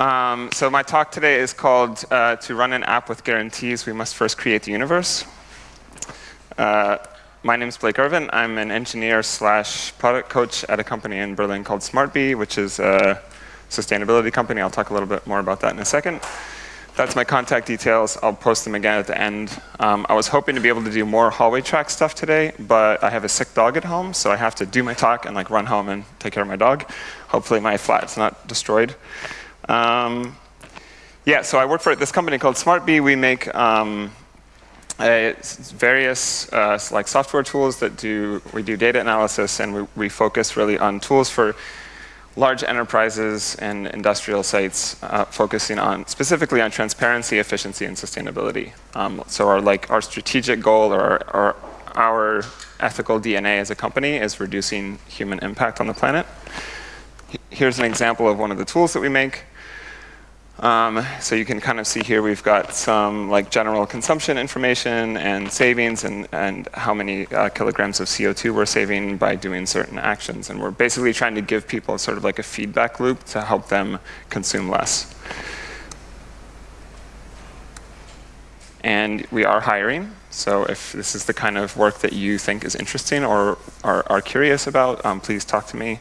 Um, so my talk today is called uh, To Run an App with Guarantees, We Must First Create the Universe. Uh, my name is Blake Irvin. I'm an engineer slash product coach at a company in Berlin called smartB, which is a sustainability company. I'll talk a little bit more about that in a second. That's my contact details. I'll post them again at the end. Um, I was hoping to be able to do more hallway track stuff today, but I have a sick dog at home, so I have to do my talk and like run home and take care of my dog. Hopefully my flat's not destroyed. Um, yeah, so I work for this company called smartB. We make um, various uh, like software tools that do, we do data analysis and we, we, focus really on tools for large enterprises and industrial sites uh, focusing on specifically on transparency, efficiency, and sustainability. Um, so our like our strategic goal or our, our, our ethical DNA as a company is reducing human impact on the planet. Here's an example of one of the tools that we make. Um, so you can kind of see here we've got some like general consumption information and savings and, and how many uh, kilograms of CO2 we're saving by doing certain actions. And we're basically trying to give people sort of like a feedback loop to help them consume less. And we are hiring. So if this is the kind of work that you think is interesting or are, are curious about, um, please talk to me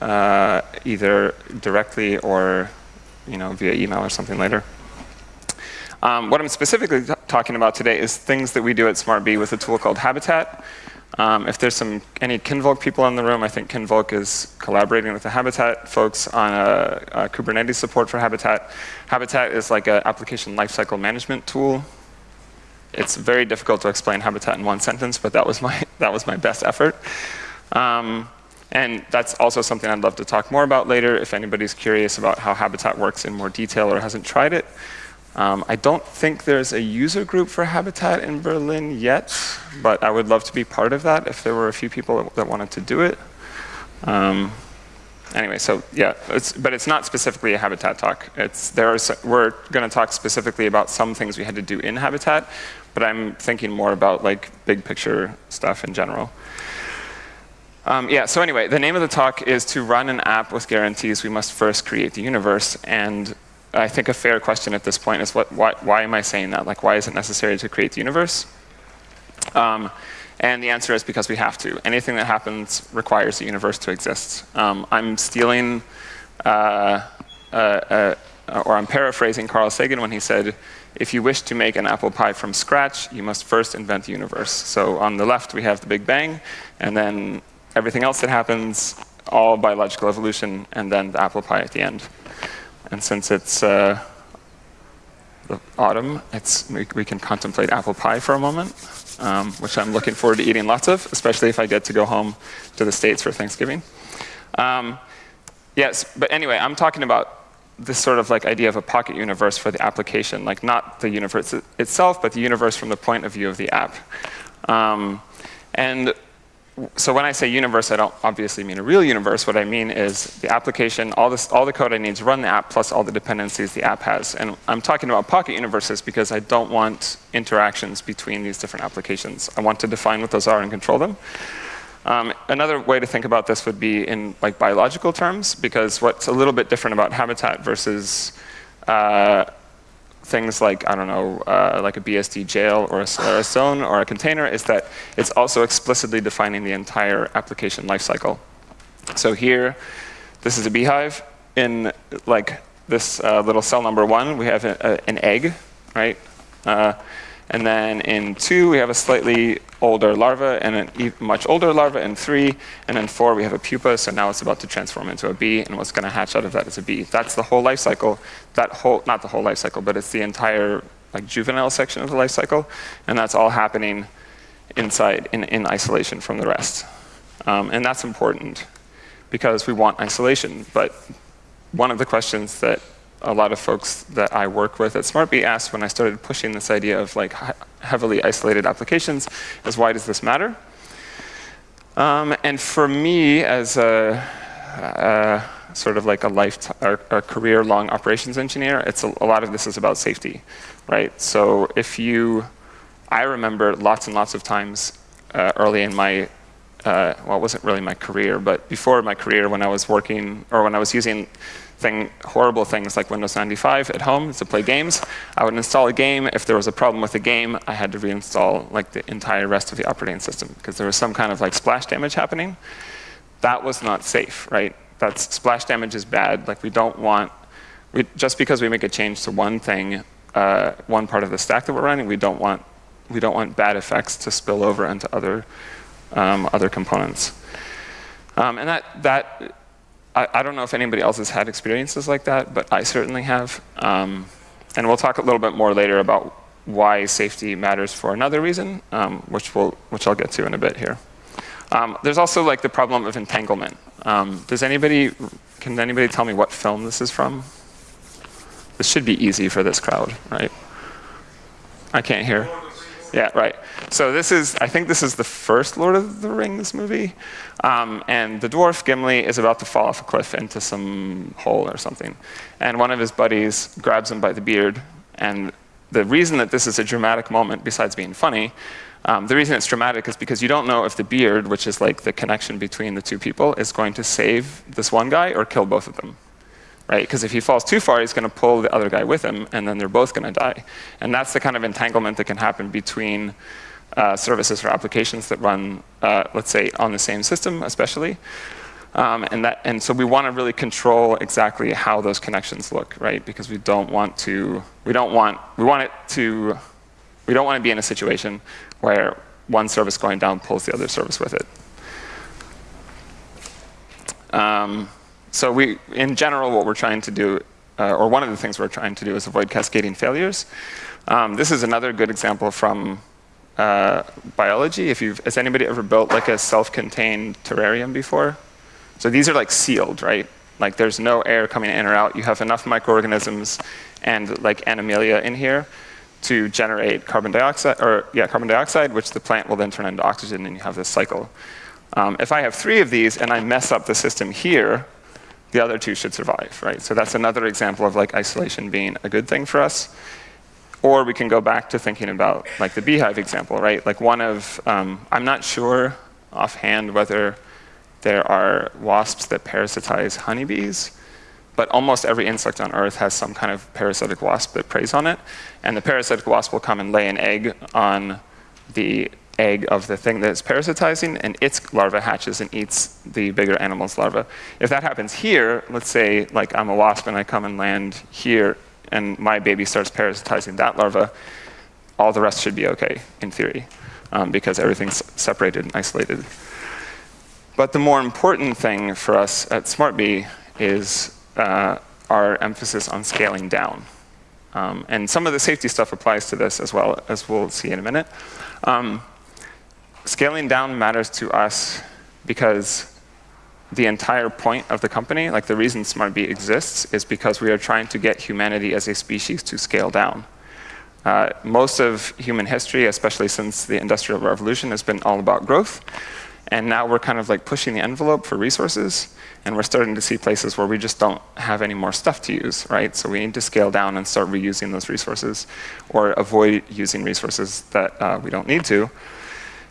uh, either directly or you know, via email or something later. Um, what I'm specifically talking about today is things that we do at smartB with a tool called Habitat. Um, if there's some any Kinvolk people in the room, I think Kinvolk is collaborating with the Habitat folks on a, a Kubernetes support for Habitat. Habitat is like an application lifecycle management tool. It's very difficult to explain Habitat in one sentence, but that was my, that was my best effort. Um, and that's also something I'd love to talk more about later if anybody's curious about how Habitat works in more detail or hasn't tried it. Um, I don't think there's a user group for Habitat in Berlin yet, but I would love to be part of that if there were a few people that wanted to do it. Um, anyway, so yeah, it's, but it's not specifically a Habitat talk. It's, there are, we're going to talk specifically about some things we had to do in Habitat, but I'm thinking more about like big picture stuff in general. Um, yeah, so anyway, the name of the talk is to run an app with guarantees, we must first create the universe. And I think a fair question at this point is what, why, why am I saying that? Like, why is it necessary to create the universe? Um, and the answer is because we have to. Anything that happens requires the universe to exist. Um, I'm stealing, uh, uh, uh, or I'm paraphrasing Carl Sagan when he said, if you wish to make an apple pie from scratch, you must first invent the universe. So on the left, we have the Big Bang, and then everything else that happens, all biological evolution, and then the apple pie at the end. And since it's uh, the autumn, it's, we, we, can contemplate apple pie for a moment, um, which I'm looking forward to eating lots of, especially if I get to go home to the States for Thanksgiving. Um, yes, but anyway, I'm talking about this sort of like idea of a pocket universe for the application, like not the universe itself, but the universe from the point of view of the app. Um, and so when I say universe, I don't obviously mean a real universe. What I mean is the application, all, this, all the code I need to run the app, plus all the dependencies the app has. And I'm talking about pocket universes because I don't want interactions between these different applications. I want to define what those are and control them. Um, another way to think about this would be in like biological terms, because what's a little bit different about habitat versus uh, things like, I don't know, uh, like a BSD jail or a, or a, zone or a container is that it's also explicitly defining the entire application lifecycle. So here, this is a beehive. In like this uh, little cell number one, we have a, a, an egg, right? Uh, and then in two, we have a slightly older larva and a much older larva in three. And in four, we have a pupa, so now it's about to transform into a bee. And what's going to hatch out of that is a bee. That's the whole life cycle. That whole, not the whole life cycle, but it's the entire like juvenile section of the life cycle. And that's all happening inside, in, in isolation from the rest. Um, and that's important because we want isolation. But one of the questions that a lot of folks that I work with at smartB asked when I started pushing this idea of like heavily isolated applications is why does this matter? Um, and for me as a, a sort of like a life or, a career-long operations engineer, it's a, a lot of this is about safety, right? So if you, I remember lots and lots of times uh, early in my uh, well, it wasn't really my career, but before my career, when I was working or when I was using thing, horrible things like Windows 95 at home to play games, I would install a game. If there was a problem with the game, I had to reinstall like the entire rest of the operating system because there was some kind of like splash damage happening. That was not safe, right? That's splash damage is bad. Like we don't want, we, just because we make a change to one thing, uh, one part of the stack that we're running, we don't want we don't want bad effects to spill over into other um, other components. Um, and that, that I, I, don't know if anybody else has had experiences like that, but I certainly have. Um, and we'll talk a little bit more later about why safety matters for another reason, um, which, we'll, which I'll get to in a bit here. Um, there's also like the problem of entanglement. Um, does anybody, can anybody tell me what film this is from? This should be easy for this crowd, right? I can't hear. Yeah, right. So this is, I think this is the first Lord of the Rings movie. Um, and the dwarf, Gimli, is about to fall off a cliff into some hole or something. And one of his buddies grabs him by the beard. And the reason that this is a dramatic moment, besides being funny, um, the reason it's dramatic is because you don't know if the beard, which is like the connection between the two people, is going to save this one guy or kill both of them right? Because if he falls too far, he's going to pull the other guy with him, and then they're both going to die. And that's the kind of entanglement that can happen between uh, services or applications that run, uh, let's say, on the same system, especially. Um, and, that, and so we want to really control exactly how those connections look, right? Because we don't want to, we don't want, we want it to, we don't want to be in a situation where one service going down pulls the other service with it. Um, so we, in general, what we're trying to do, uh, or one of the things we're trying to do is avoid cascading failures. Um, this is another good example from uh, biology. If you've, has anybody ever built like a self-contained terrarium before? So these are like sealed, right? Like there's no air coming in or out. You have enough microorganisms and like animalia in here to generate carbon dioxide, or yeah, carbon dioxide, which the plant will then turn into oxygen, and you have this cycle. Um, if I have three of these and I mess up the system here, the other two should survive, right? So that's another example of like isolation being a good thing for us. Or we can go back to thinking about like the beehive example, right? Like one of, um, I'm not sure offhand whether there are wasps that parasitize honeybees, but almost every insect on Earth has some kind of parasitic wasp that preys on it. And the parasitic wasp will come and lay an egg on the egg of the thing that's parasitizing, and its larva hatches and eats the bigger animal's larva. If that happens here, let's say like I'm a wasp and I come and land here, and my baby starts parasitizing that larva, all the rest should be okay, in theory, um, because everything's separated and isolated. But the more important thing for us at smartB is uh, our emphasis on scaling down. Um, and some of the safety stuff applies to this as well, as we'll see in a minute. Um, scaling down matters to us because the entire point of the company, like the reason smartB exists, is because we are trying to get humanity as a species to scale down. Uh, most of human history, especially since the Industrial Revolution, has been all about growth. And now we're kind of like pushing the envelope for resources, and we're starting to see places where we just don't have any more stuff to use, right? So we need to scale down and start reusing those resources, or avoid using resources that uh, we don't need to.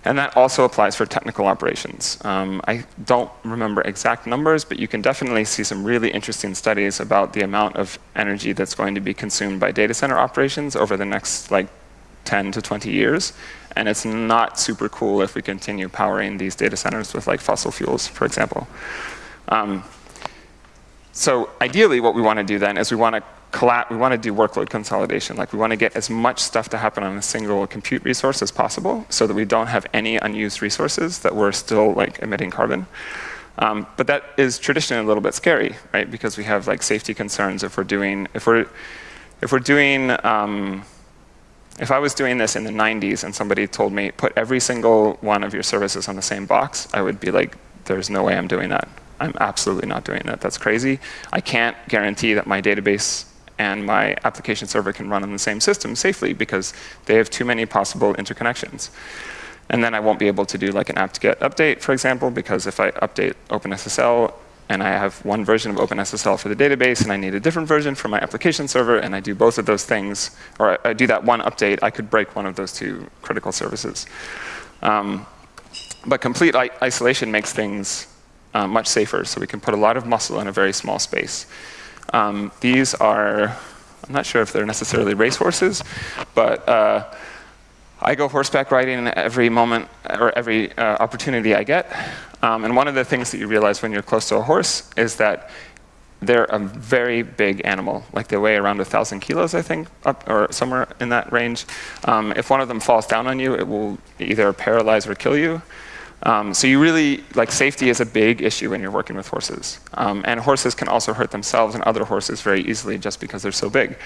And that also applies for technical operations. Um, I don't remember exact numbers, but you can definitely see some really interesting studies about the amount of energy that's going to be consumed by data center operations over the next like 10 to 20 years. And it's not super cool if we continue powering these data centers with like fossil fuels, for example. Um, so ideally what we want to do then is we want to we want to do workload consolidation. Like we want to get as much stuff to happen on a single compute resource as possible so that we don't have any unused resources that we're still like emitting carbon. Um, but that is traditionally a little bit scary, right? Because we have like safety concerns if we're doing, if we're, if we're doing, um, if I was doing this in the 90s and somebody told me, put every single one of your services on the same box, I would be like, there's no way I'm doing that. I'm absolutely not doing that. That's crazy. I can't guarantee that my database and my application server can run on the same system safely because they have too many possible interconnections. And then I won't be able to do like an apt-get update, for example, because if I update OpenSSL and I have one version of OpenSSL for the database and I need a different version for my application server and I do both of those things, or I do that one update, I could break one of those two critical services. Um, but complete isolation makes things uh, much safer. So we can put a lot of muscle in a very small space. Um, these are, I'm not sure if they're necessarily racehorses, but uh, I go horseback riding every moment or every uh, opportunity I get. Um, and one of the things that you realize when you're close to a horse is that they're a very big animal. Like they weigh around 1,000 kilos, I think, up, or somewhere in that range. Um, if one of them falls down on you, it will either paralyze or kill you. Um, so you really, like safety is a big issue when you're working with horses. Um, and horses can also hurt themselves and other horses very easily just because they're so big.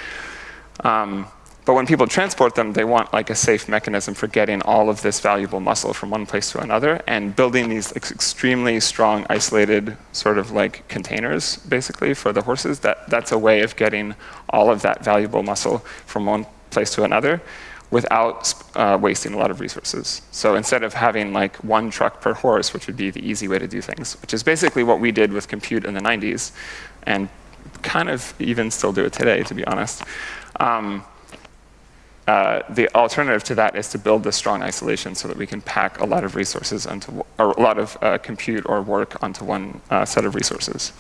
Um, but when people transport them, they want like a safe mechanism for getting all of this valuable muscle from one place to another and building these extremely strong, isolated sort of like containers, basically, for the horses. That, that's a way of getting all of that valuable muscle from one place to another without uh, wasting a lot of resources. So instead of having like one truck per horse, which would be the easy way to do things, which is basically what we did with compute in the 90s, and kind of even still do it today, to be honest. Um, uh, the alternative to that is to build this strong isolation so that we can pack a lot of resources onto, or a lot of uh, compute or work onto one uh, set of resources.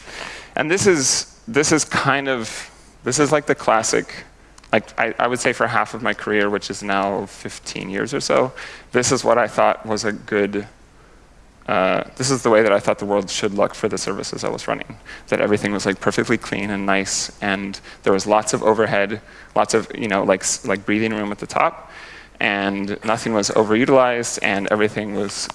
And this is, this is kind of, this is like the classic like I, I, would say for half of my career, which is now 15 years or so, this is what I thought was a good, uh, this is the way that I thought the world should look for the services I was running. That everything was like perfectly clean and nice, and there was lots of overhead, lots of, you know, like, like breathing room at the top, and nothing was overutilized, and everything was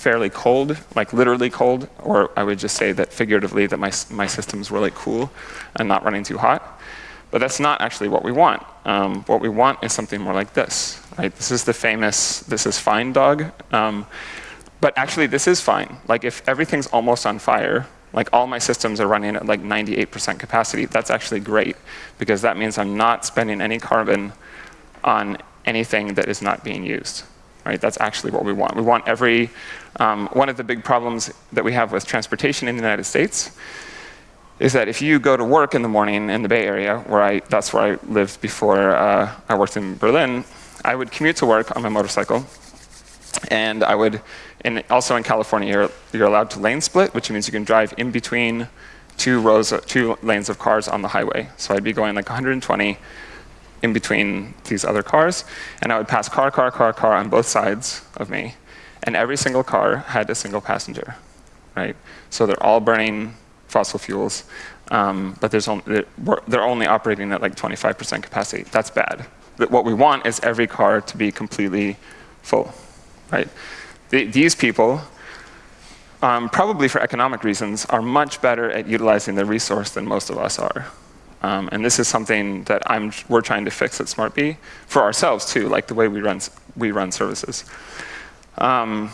fairly cold, like literally cold, or I would just say that figuratively that my, my systems were like cool and not running too hot. But that's not actually what we want. Um, what we want is something more like this. Right? This is the famous, this is fine dog. Um, but actually, this is fine. Like if everything's almost on fire, like all my systems are running at like 98% capacity, that's actually great because that means I'm not spending any carbon on anything that is not being used. Right? That's actually what we want. We want every, um, one of the big problems that we have with transportation in the United States is that if you go to work in the morning in the Bay Area, where I, that's where I lived before uh, I worked in Berlin, I would commute to work on my motorcycle. And I would, and also in California, you're, you're allowed to lane split, which means you can drive in between two rows, two lanes of cars on the highway. So I'd be going like 120 in between these other cars, and I would pass car, car, car, car on both sides of me, and every single car had a single passenger, right? So they're all burning fossil fuels, um, but they're only operating at like 25% capacity. That's bad. But what we want is every car to be completely full, right? The, these people, um, probably for economic reasons, are much better at utilizing the resource than most of us are. Um, and this is something that I'm, we're trying to fix at smartB for ourselves too, like the way we run, we run services. Um,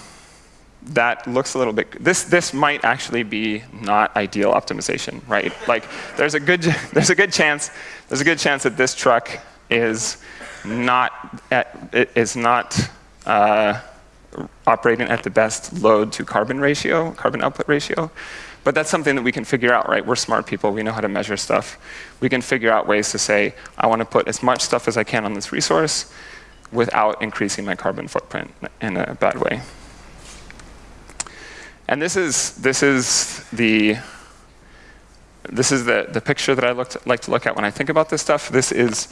that looks a little bit, this, this might actually be not ideal optimization, right? Like there's a good, there's a good chance, there's a good chance that this truck is not, at, is not uh, operating at the best load to carbon ratio, carbon output ratio. But that's something that we can figure out, right? We're smart people, we know how to measure stuff. We can figure out ways to say, I want to put as much stuff as I can on this resource without increasing my carbon footprint in a bad way. And this is, this is the this is the, the picture that I looked, like to look at when I think about this stuff. This is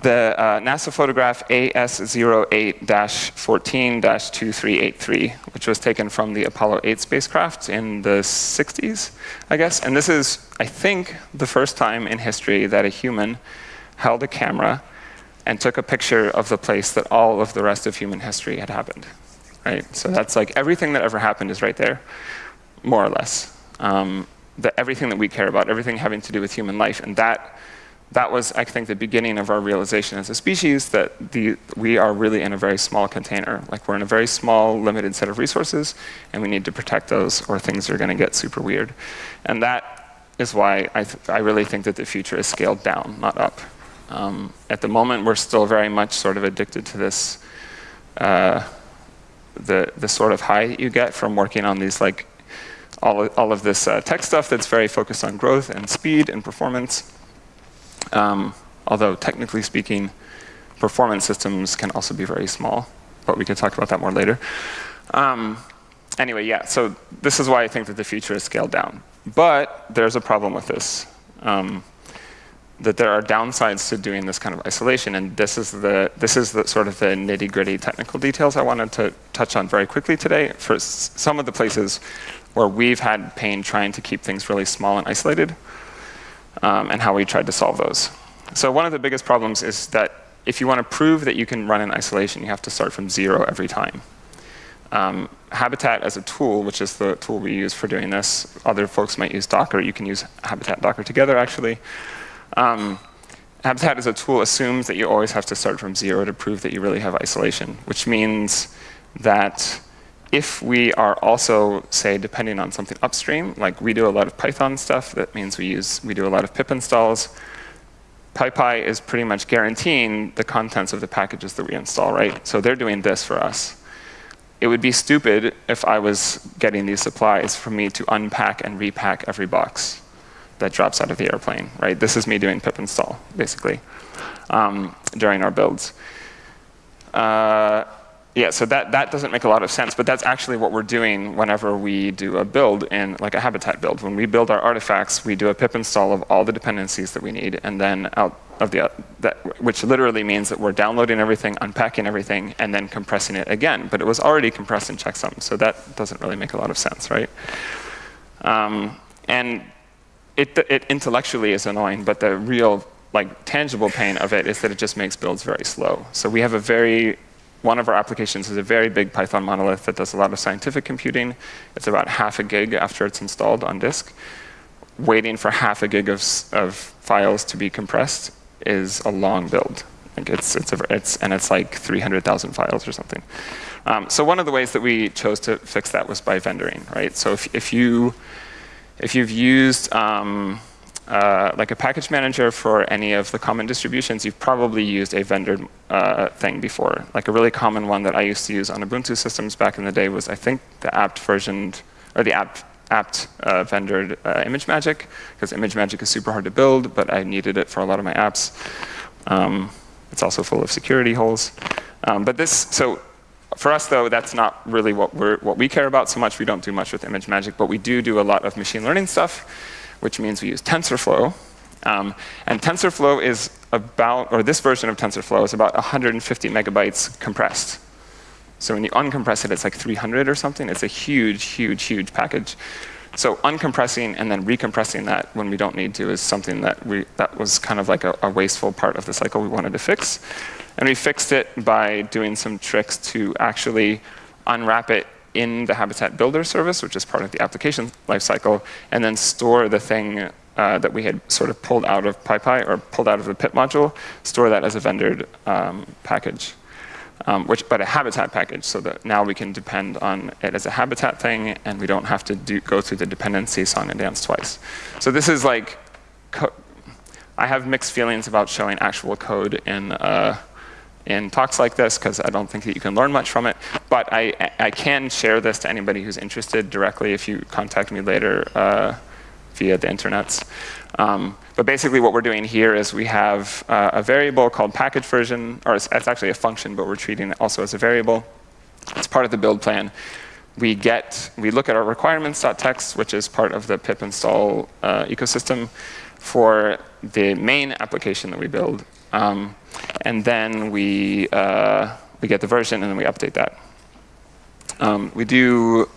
the uh, NASA photograph AS08-14-2383, which was taken from the Apollo 8 spacecraft in the 60s, I guess. And this is, I think, the first time in history that a human held a camera and took a picture of the place that all of the rest of human history had happened right? So that's like everything that ever happened is right there, more or less. Um, everything that we care about, everything having to do with human life. And that, that was, I think, the beginning of our realization as a species that the, we are really in a very small container. Like we're in a very small, limited set of resources, and we need to protect those or things are going to get super weird. And that is why I, I really think that the future is scaled down, not up. Um, at the moment, we're still very much sort of addicted to this uh, the, the sort of high you get from working on these like all of, all of this uh, tech stuff that's very focused on growth and speed and performance. Um, although technically speaking, performance systems can also be very small, but we can talk about that more later. Um, anyway, yeah, so this is why I think that the future is scaled down. But there's a problem with this. Um, that there are downsides to doing this kind of isolation, and this is the this is the sort of the nitty gritty technical details I wanted to touch on very quickly today. For some of the places where we've had pain trying to keep things really small and isolated, um, and how we tried to solve those. So one of the biggest problems is that if you want to prove that you can run in isolation, you have to start from zero every time. Um, Habitat as a tool, which is the tool we use for doing this, other folks might use Docker. You can use Habitat Docker together, actually. Um, Habitat as a tool assumes that you always have to start from zero to prove that you really have isolation, which means that if we are also, say, depending on something upstream, like we do a lot of Python stuff, that means we use we do a lot of pip installs. PyPI is pretty much guaranteeing the contents of the packages that we install, right? So they're doing this for us it would be stupid if I was getting these supplies for me to unpack and repack every box that drops out of the airplane, right? This is me doing pip install, basically, um, during our builds. Uh, yeah, so that, that doesn't make a lot of sense, but that's actually what we're doing whenever we do a build in like a habitat build. When we build our artifacts, we do a pip install of all the dependencies that we need, and then out of the, that, which literally means that we're downloading everything, unpacking everything, and then compressing it again. But it was already compressed in checksum, so that doesn't really make a lot of sense, right? Um, and it, it intellectually is annoying, but the real like tangible pain of it is that it just makes builds very slow. So we have a very, one of our applications is a very big Python monolith that does a lot of scientific computing. It's about half a gig after it's installed on disk. Waiting for half a gig of, of files to be compressed is a long build. Like it's, it's, a, it's, and it's like 300,000 files or something. Um, so one of the ways that we chose to fix that was by vendoring, right? So if, if, you, if you've used um, uh, like a package manager for any of the common distributions, you've probably used a vendored uh, thing before. Like a really common one that I used to use on Ubuntu systems back in the day was, I think, the apt versioned, or the apt apt uh, vendored uh, ImageMagick, because ImageMagick is super hard to build, but I needed it for a lot of my apps. Um, it's also full of security holes. Um, but this, so for us though, that's not really what, what we care about so much. We don't do much with ImageMagick, but we do do a lot of machine learning stuff, which means we use TensorFlow. Um, and TensorFlow is about, or this version of TensorFlow is about 150 megabytes compressed. So when you uncompress it, it's like 300 or something. It's a huge, huge, huge package. So uncompressing and then recompressing that when we don't need to is something that we that was kind of like a, a, wasteful part of the cycle we wanted to fix. And we fixed it by doing some tricks to actually unwrap it in the Habitat Builder service, which is part of the application lifecycle, and then store the thing uh, that we had sort of pulled out of PyPI or pulled out of the pip module, store that as a vendored um, package um, which, but a habitat package so that now we can depend on it as a habitat thing and we don't have to do, go through the dependency song and dance twice. So this is like, I have mixed feelings about showing actual code in, uh, in talks like this because I don't think that you can learn much from it. But I, I can share this to anybody who's interested directly if you contact me later uh, via the internets. Um, but basically what we're doing here is we have uh, a variable called package version, or it's, it's, actually a function, but we're treating it also as a variable. It's part of the build plan. We get, we look at our requirements.txt, which is part of the pip install uh, ecosystem for the main application that we build. Um, and then we, uh, we get the version and then we update that. Um, we do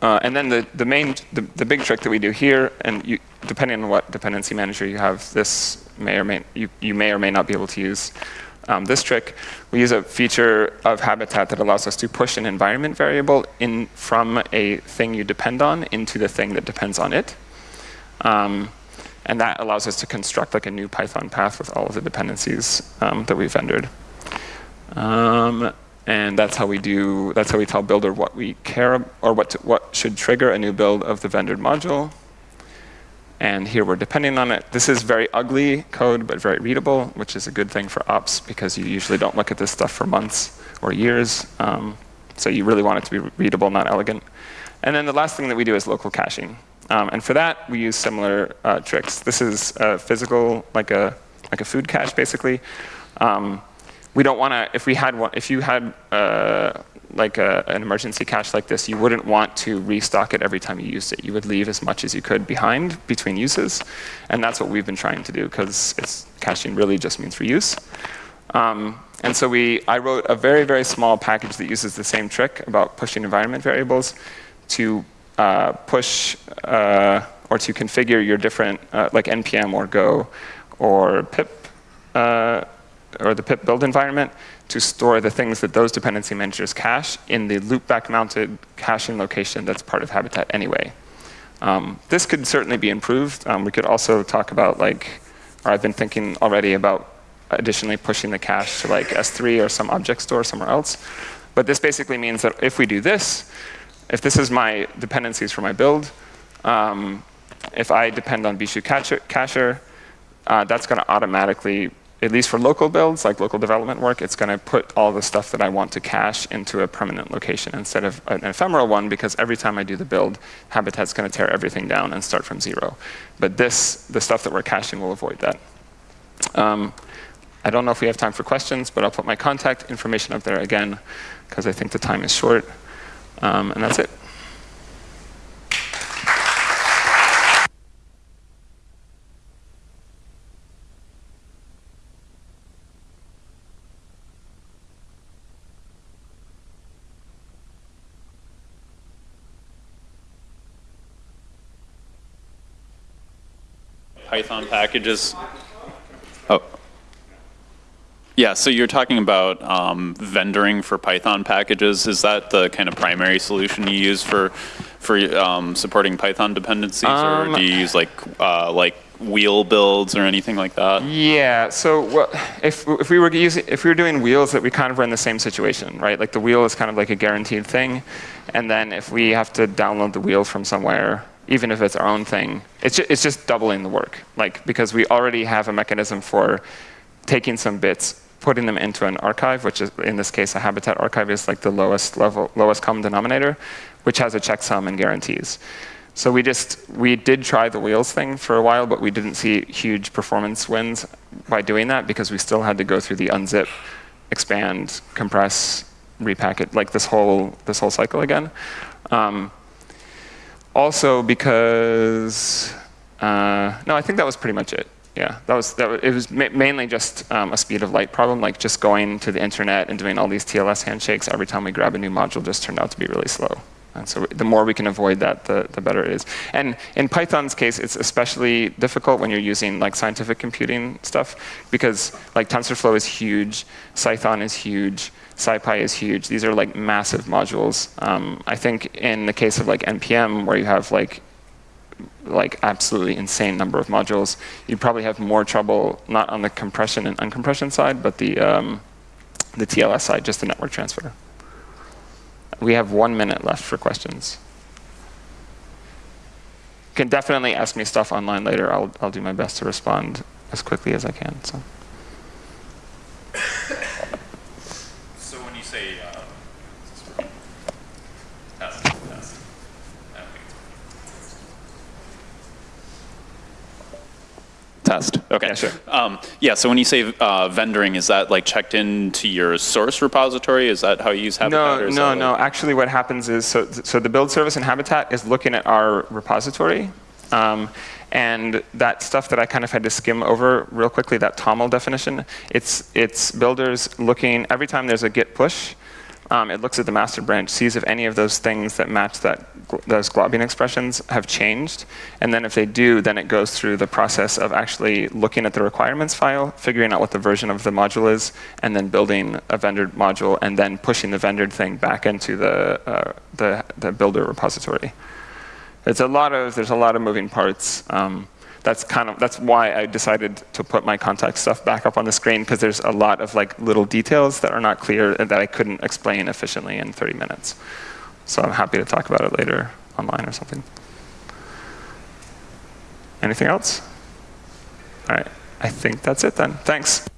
uh, and then the, the main, the, the big trick that we do here, and you, depending on what dependency manager you have, this may or may, you, you may or may not be able to use um, this trick. We use a feature of Habitat that allows us to push an environment variable in from a thing you depend on into the thing that depends on it. Um, and that allows us to construct like a new Python path with all of the dependencies um, that we've vendored. Um, and that's how we do, that's how we tell Builder what we care, or what, to, what should trigger a new build of the vendored module. And here we're depending on it. This is very ugly code, but very readable, which is a good thing for ops because you usually don't look at this stuff for months or years. Um, so you really want it to be readable, not elegant. And then the last thing that we do is local caching. Um, and for that, we use similar uh, tricks. This is a physical, like a, like a food cache, basically. Um, we don't want to, if we had one, if you had uh, like a, an emergency cache like this, you wouldn't want to restock it every time you used it. You would leave as much as you could behind between uses. And that's what we've been trying to do, because caching really just means reuse. Um, and so we, I wrote a very, very small package that uses the same trick about pushing environment variables to uh, push uh, or to configure your different, uh, like NPM or Go or pip, uh, or the pip build environment to store the things that those dependency managers cache in the loopback mounted caching location that's part of Habitat anyway. Um, this could certainly be improved. Um, we could also talk about like, or I've been thinking already about additionally pushing the cache to like S3 or some object store somewhere else. But this basically means that if we do this, if this is my dependencies for my build, um, if I depend on bixu cacher, uh, that's going to automatically, at least for local builds, like local development work, it's going to put all the stuff that I want to cache into a permanent location instead of an ephemeral one, because every time I do the build, Habitat's going to tear everything down and start from zero. But this, the stuff that we're caching will avoid that. Um, I don't know if we have time for questions, but I'll put my contact information up there again, because I think the time is short. Um, and that's it. Python packages. Oh. Yeah, so you're talking about um, vendoring for Python packages. Is that the kind of primary solution you use for for um, supporting Python dependencies, um, or do you use like uh, like wheel builds or anything like that? Yeah. So what, if if we were using if we were doing wheels, that we kind of were in the same situation, right? Like the wheel is kind of like a guaranteed thing, and then if we have to download the wheel from somewhere, even if it's our own thing, it's just, it's just doubling the work. Like because we already have a mechanism for taking some bits putting them into an archive, which is in this case a habitat archive is like the lowest level, lowest common denominator, which has a checksum and guarantees. So we just, we did try the wheels thing for a while, but we didn't see huge performance wins by doing that because we still had to go through the unzip, expand, compress, repacket, like this whole, this whole cycle again. Um, also because, uh, no, I think that was pretty much it yeah, that was, that it was ma mainly just um, a speed of light problem, like just going to the internet and doing all these TLS handshakes every time we grab a new module just turned out to be really slow. And so the more we can avoid that, the, the better it is. And in Python's case, it's especially difficult when you're using like scientific computing stuff, because like TensorFlow is huge, Cython is huge, SciPy is huge. These are like massive modules. Um, I think in the case of like NPM, where you have like like absolutely insane number of modules. You probably have more trouble not on the compression and uncompression side, but the um, the TLS side, just the network transfer. We have one minute left for questions. You can definitely ask me stuff online later. I'll I'll do my best to respond as quickly as I can. So. Test. Okay. Yeah, sure. Um, yeah, so when you say uh, vendoring, is that like checked into your source repository? Is that how you use Habitat? No, no, no. Like Actually, what happens is, so, so the build service in Habitat is looking at our repository. Um, and that stuff that I kind of had to skim over real quickly, that TOML definition, it's, it's builders looking, every time there's a git push, um, it looks at the master branch, sees if any of those things that match that those globbing expressions have changed. And then if they do, then it goes through the process of actually looking at the requirements file, figuring out what the version of the module is, and then building a vendored module, and then pushing the vendored thing back into the, uh, the, the, builder repository. It's a lot of, there's a lot of moving parts. Um, that's kind of that's why I decided to put my contact stuff back up on the screen because there's a lot of like little details that are not clear and that I couldn't explain efficiently in 30 minutes. So I'm happy to talk about it later online or something. Anything else? All right. I think that's it then. Thanks.